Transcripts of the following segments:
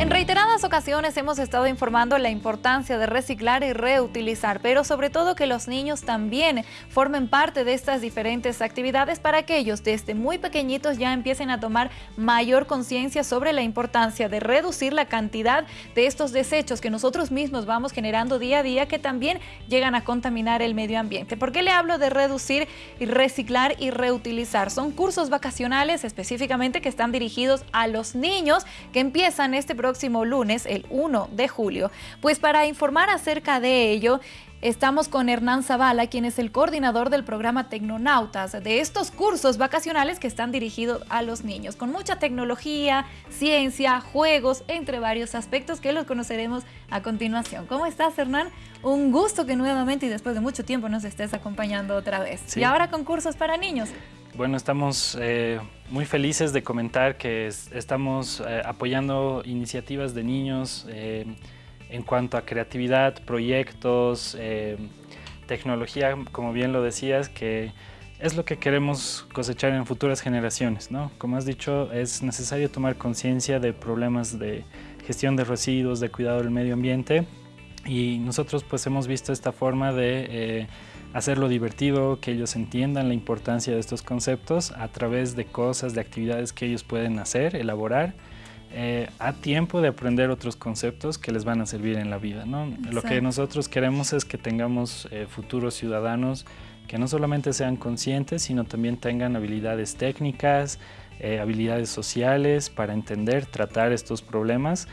En reiteradas ocasiones hemos estado informando la importancia de reciclar y reutilizar, pero sobre todo que los niños también formen parte de estas diferentes actividades para que ellos desde muy pequeñitos ya empiecen a tomar mayor conciencia sobre la importancia de reducir la cantidad de estos desechos que nosotros mismos vamos generando día a día que también llegan a contaminar el medio ambiente. ¿Por qué le hablo de reducir y reciclar y reutilizar? Son cursos vacacionales específicamente que están dirigidos a los niños que empiezan este programa próximo lunes, el 1 de julio. Pues para informar acerca de ello, Estamos con Hernán Zavala, quien es el coordinador del programa Tecnonautas, de estos cursos vacacionales que están dirigidos a los niños, con mucha tecnología, ciencia, juegos, entre varios aspectos que los conoceremos a continuación. ¿Cómo estás, Hernán? Un gusto que nuevamente y después de mucho tiempo nos estés acompañando otra vez. Y ahora con cursos para niños. Bueno, estamos eh, muy felices de comentar que estamos eh, apoyando iniciativas de niños eh, en cuanto a creatividad, proyectos, tecnología, como bien lo decías, que es lo que queremos cosechar en futuras generaciones. ¿no? Como has dicho, es necesario tomar conciencia de problemas de gestión de residuos, de cuidado del medio ambiente y nosotros pues hemos visto esta forma de hacerlo divertido, que ellos entiendan la importancia de estos conceptos a través de cosas, de actividades que ellos pueden hacer, elaborar, eh, a tiempo de aprender otros conceptos que les van a servir en la vida. ¿no? Lo que nosotros queremos es que tengamos eh, futuros ciudadanos que no solamente sean conscientes, sino también tengan habilidades técnicas, eh, habilidades sociales para entender, tratar estos problemas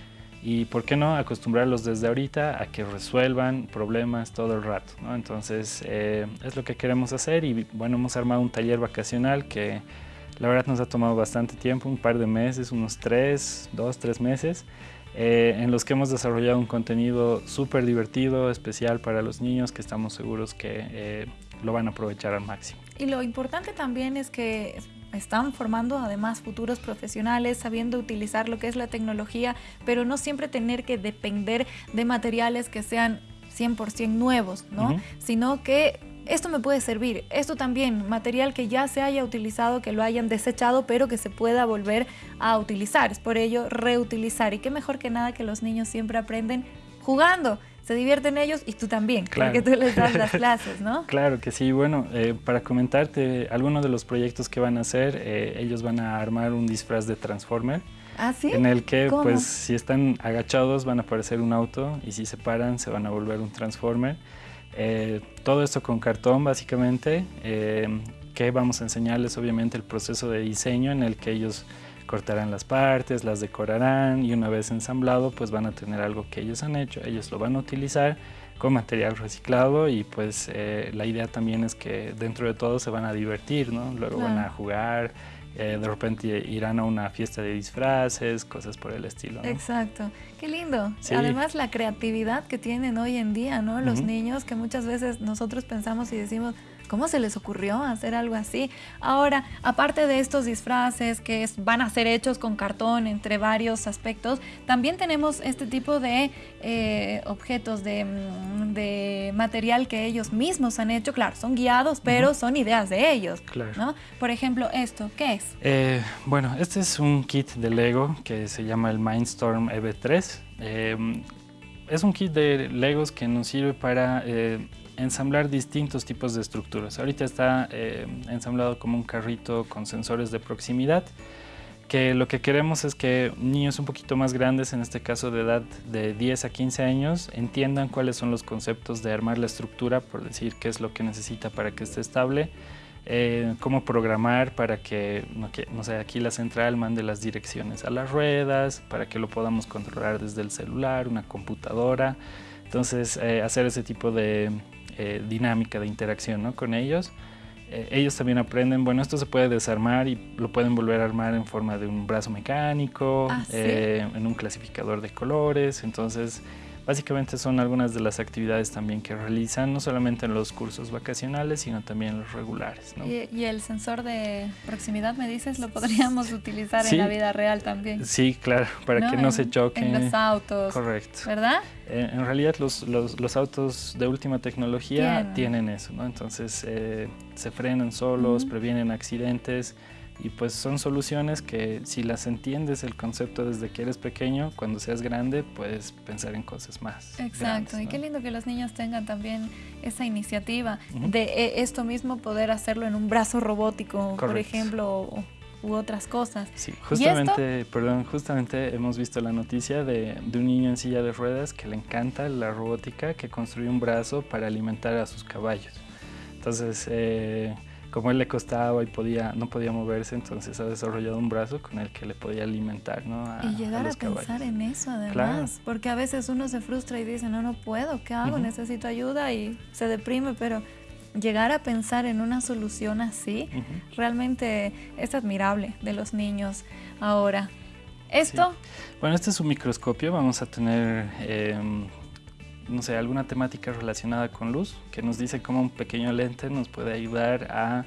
y por qué no acostumbrarlos desde ahorita a que resuelvan problemas todo el rato. Entonces eh, es lo que queremos hacer y bueno, hemos armado un taller vacacional que la verdad nos ha tomado bastante tiempo, un par de meses, unos tres, dos, tres meses, eh, en los que hemos desarrollado un contenido súper divertido, especial para los niños que estamos seguros que eh, lo van a aprovechar al máximo. Y lo importante también es que están formando además futuros profesionales, sabiendo utilizar lo que es la tecnología, pero no siempre tener que depender de materiales que sean 100% nuevos, ¿no? Sino que esto me puede servir, esto también, material que ya se haya utilizado, que lo hayan desechado, pero que se pueda volver a utilizar. Es por ello reutilizar. Y qué mejor que nada que los niños siempre aprenden jugando se divierten ellos y tú también, claro. porque tú les das las clases, ¿no? claro que sí. Bueno, eh, para comentarte algunos de los proyectos que van a hacer, eh, ellos van a armar un disfraz de Transformer. ¿Ah, sí? En el que, pues, si están agachados van a aparecer un auto y si se paran se van a volver un Transformer. Eh, todo esto con cartón, básicamente, que vamos a enseñarles, obviamente, el proceso de diseño en el que ellos cortarán las partes, las decorarán y una vez ensamblado pues van a tener algo que ellos han hecho, ellos lo van a utilizar con material reciclado y pues eh, la idea también es que dentro de todo se van a divertir, ¿no? Luego van a jugar, eh, de repente irán a una fiesta de disfraces, cosas por el estilo. Exacto, qué lindo. Además la creatividad que tienen hoy en día, ¿no? Los niños que muchas veces nosotros pensamos y decimos, ¿Cómo se les ocurrió hacer algo así? Ahora, aparte de estos disfraces que van a ser hechos con cartón entre varios aspectos, también tenemos este tipo de eh, objetos, mm, de, material que ellos mismos han hecho. Claro, son guiados, pero son ideas de ellos. Claro. Por ejemplo, esto, ¿qué es? Eh, bueno, este es un kit de Lego que se llama el Mindstorm EV3. Eh, es un kit de Legos que nos sirve para ensamblar distintos tipos de estructuras. Ahorita está eh, ensamblado como un carrito con sensores de proximidad, que lo que queremos es que niños un poquito más grandes, en este caso de edad de 10 a 15 años, entiendan cuáles son los conceptos de armar la estructura, por decir qué es lo que necesita para que esté estable, eh, cómo programar para que, no, que, no sé, aquí la central mande las direcciones a las ruedas, para que lo podamos controlar desde el celular, una computadora. Entonces, eh, hacer ese tipo de, eh, dinámica de interacción ¿no? con ellos. Eh, ellos también aprenden, bueno, esto se puede desarmar y lo pueden volver a armar en forma de un brazo mecánico, ah, en un clasificador de colores, entonces Básicamente son algunas de las actividades también que realizan, no solamente en los cursos vacacionales, sino también en los regulares. ¿Y, el sensor de proximidad, me dices, lo podríamos utilizar en la vida real también? Sí, claro, para que no se choquen. En los autos. Correcto. ¿Verdad? Eh, en realidad los, los, autos de última tecnología tienen, eso, ¿no? Entonces eh, se frenan solos, previenen accidentes, Y pues son soluciones que si las entiendes el concepto desde que eres pequeño, cuando seas grande puedes pensar en cosas más. Exacto, y qué lindo que los niños tengan también esa iniciativa de eh, esto mismo poder hacerlo en un brazo robótico, por ejemplo, u otras cosas. Sí, justamente, perdón, justamente hemos visto la noticia de, de, un niño en silla de ruedas que le encanta la robótica, que construyó un brazo para alimentar a sus caballos. Entonces, eh, como él le costaba y podía, no podía moverse, entonces ha desarrollado un brazo con el que le podía alimentar, ¿no? y llegar a, pensar en eso además, porque a veces uno se frustra y dice, no, no puedo, ¿qué hago? Necesito ayuda y se deprime, pero llegar a pensar en una solución así realmente es admirable de los niños ahora. ¿Esto? Bueno, este es un microscopio, vamos a tener... Em, no sé, alguna temática relacionada con luz, que nos dice cómo un pequeño lente nos puede ayudar a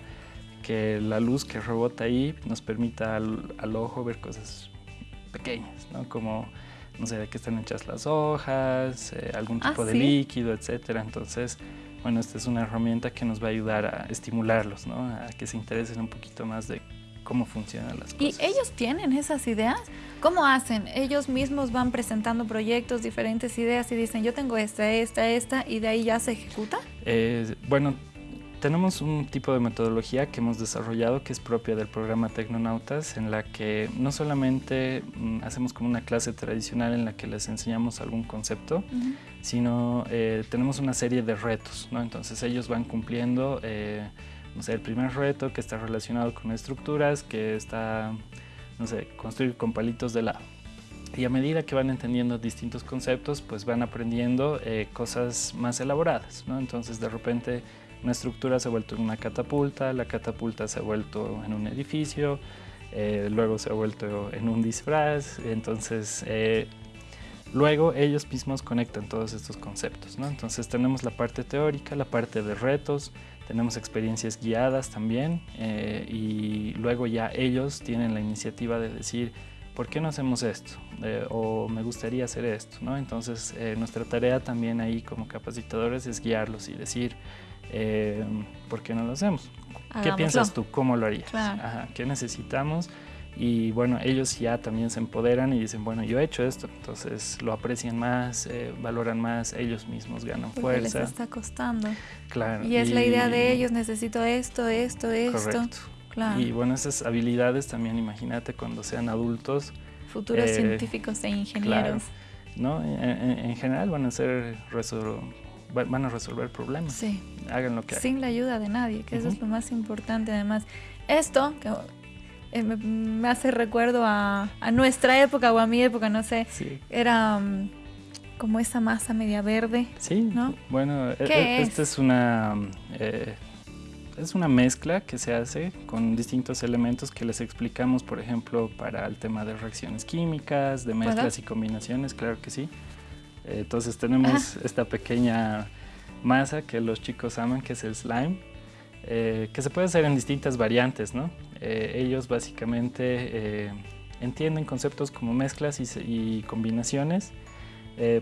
que la luz que rebota ahí nos permita al, ojo ver cosas pequeñas, ¿no? Como, no sé, de qué están hechas las hojas, eh, algún ah, tipo de líquido, etcétera. Entonces, bueno, esta es una herramienta que nos va a ayudar a estimularlos, ¿no? A que se interesen un poquito más de cómo funcionan las cosas. ¿Y ellos tienen esas ideas? ¿Cómo hacen? Ellos mismos van presentando proyectos, diferentes ideas y dicen, yo tengo esta, esta, esta, y de ahí ya se ejecuta? Eh, bueno, tenemos un tipo de metodología que hemos desarrollado que es propia del programa Tecnonautas, en la que no solamente mm, hacemos como una clase tradicional en la que les enseñamos algún concepto, sino eh, tenemos una serie de retos, ¿no? Entonces ellos van cumpliendo... Eh, no sé, el primer reto que está relacionado con estructuras, que está, no sé, construir con palitos de lado. Y a medida que van entendiendo distintos conceptos, pues van aprendiendo eh, cosas más elaboradas, ¿no? Entonces de repente una estructura se ha vuelto en una catapulta, la catapulta se ha vuelto en un edificio, eh, luego se ha vuelto en un disfraz, entonces eh, luego ellos mismos conectan todos estos conceptos, ¿no? Entonces tenemos la parte teórica, la parte de retos, tenemos experiencias guiadas también eh, y luego ya ellos tienen la iniciativa de decir, ¿por qué no hacemos esto? Eh, o me gustaría hacer esto, ¿no? Entonces eh, nuestra tarea también ahí como capacitadores es guiarlos y decir, ¿por qué no lo hacemos? ¿Qué piensas tú? ¿Cómo lo harías? ¿Qué necesitamos? Y bueno, ellos ya también se empoderan y dicen, bueno, yo he hecho esto, entonces lo aprecian más, eh, valoran más, ellos mismos ganan Porque fuerza. les está costando. Claro. Y es la idea de ellos, necesito esto, esto, esto. Claro. Y bueno, esas habilidades también, imagínate cuando sean adultos. Futuros eh, científicos e ingenieros. ¿no? En, general van a ser van a resolver problemas. Sí. Hagan lo que Sin la ayuda de nadie, que eso es lo más importante. Además, esto, que eh, me, hace recuerdo a, nuestra época o a mi época, no sé. Era mm, como esa masa media verde. Sí, ¿no? bueno, e, e, esta es? una... Eh, es una mezcla que se hace con distintos elementos que les explicamos, por ejemplo, para el tema de reacciones químicas, de mezclas y combinaciones, claro que sí. entonces tenemos esta pequeña masa que los chicos aman, que es el slime, eh, que se puede hacer en distintas variantes, ¿no? Eh, ellos básicamente eh, entienden conceptos como mezclas y, combinaciones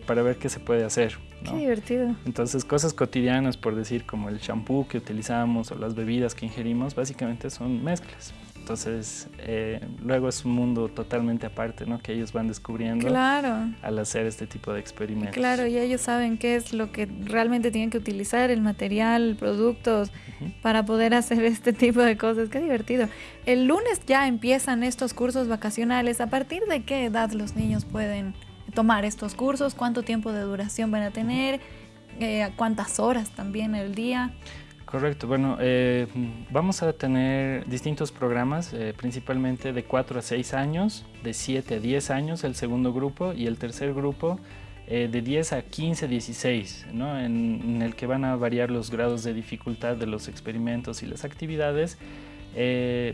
para ver qué se puede hacer. Qué divertido. Entonces cosas cotidianas, por decir, como el shampoo que utilizamos o las bebidas que ingerimos, básicamente son mezclas. Entonces, eh, luego es un mundo totalmente aparte, ¿no? Que ellos van descubriendo claro. al hacer este tipo de experimentos. Claro, y ellos saben qué es lo que realmente tienen que utilizar, el material, productos, para poder hacer este tipo de cosas. Qué divertido. El lunes ya empiezan estos cursos vacacionales. ¿A partir de qué edad los niños pueden tomar estos cursos? ¿Cuánto tiempo de duración van a tener? Eh, ¿Cuántas horas también el día? Correcto, bueno, eh, vamos a tener distintos programas, eh, principalmente de 4 a 6 años, de 7 a 10 años el segundo grupo y el tercer grupo eh, de 10 a 15, 16, ¿no? en, el que van a variar los grados de dificultad de los experimentos y las actividades.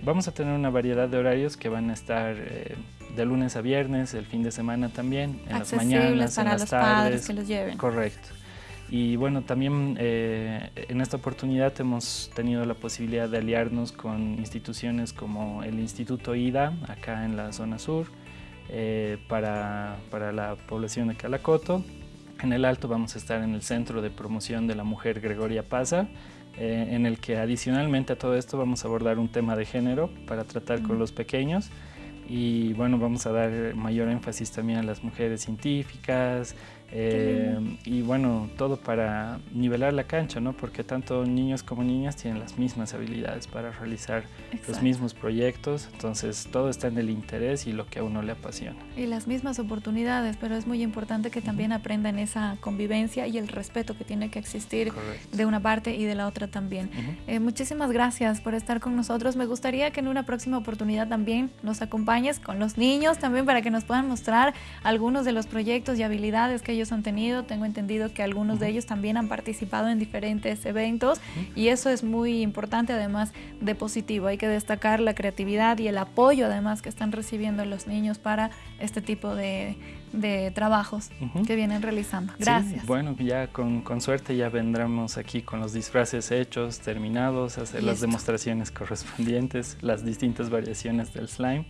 vamos a tener una variedad de horarios que van a estar de lunes a viernes, el fin de semana también, en las mañanas, en las los tardes. Padres que los lleven. Correcto. Y bueno, también eh, en esta oportunidad hemos tenido la posibilidad de aliarnos con instituciones como el Instituto IDA, acá en la zona sur, eh, para, para, la población de Calacoto. En el Alto vamos a estar en el Centro de Promoción de la Mujer Gregoria Paza, eh, en el que adicionalmente a todo esto vamos a abordar un tema de género para tratar con los pequeños y bueno, vamos a dar mayor énfasis también a las mujeres científicas, eh, y bueno, todo para nivelar la cancha, ¿no? Porque tanto niños como niñas tienen las mismas habilidades para realizar los mismos proyectos, entonces todo está en el interés y lo que a uno le apasiona. Y las mismas oportunidades, pero es muy importante que también aprendan esa convivencia y el respeto que tiene que existir de una parte y de la otra también. Eh, muchísimas gracias por estar con nosotros. Me gustaría que en una próxima oportunidad también nos acompañes con los niños también para que nos puedan mostrar algunos de los proyectos y habilidades que ellos han tenido. Tengo entendido que algunos de ellos también han participado en diferentes eventos y eso es muy importante además de positivo. Hay que destacar la creatividad y el apoyo además que están recibiendo los niños para este tipo de, trabajos que vienen realizando. Gracias. bueno, ya con, suerte ya vendremos aquí con los disfraces hechos, terminados, hacer las demostraciones correspondientes, las distintas variaciones del slime.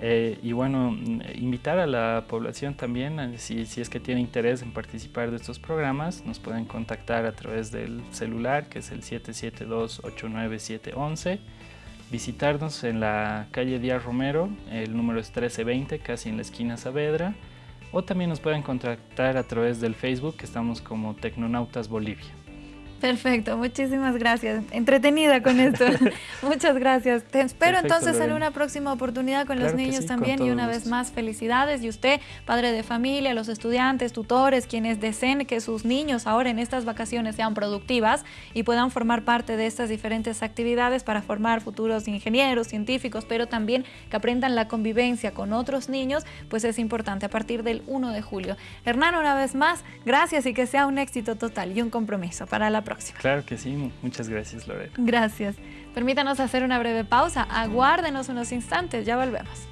Eh, y bueno, mm, invitar a la población también, si, si, es que tiene interés en participar de estos programas, nos pueden contactar a través del celular, que es el 772-89711, visitarnos en la calle Díaz Romero, el número es 1320, casi en la esquina Saavedra, o también nos pueden contactar a través del Facebook, que estamos como Tecnonautas Bolivia. Perfecto, muchísimas gracias. Entretenida con esto. Muchas gracias. Te espero entonces en una próxima oportunidad con los niños también y una vez más felicidades. Y usted, padre de familia, los estudiantes, tutores, quienes deseen que sus niños ahora en estas vacaciones sean productivas y puedan formar parte de estas diferentes actividades para formar futuros ingenieros, científicos, pero también que aprendan la convivencia con otros niños, pues es importante a partir del 1 de julio. Hernán, una vez más, gracias y que sea un éxito total y un compromiso para la Claro que sí, muchas gracias Lorena. Gracias. Permítanos hacer una breve pausa, aguárdenos unos instantes, ya volvemos.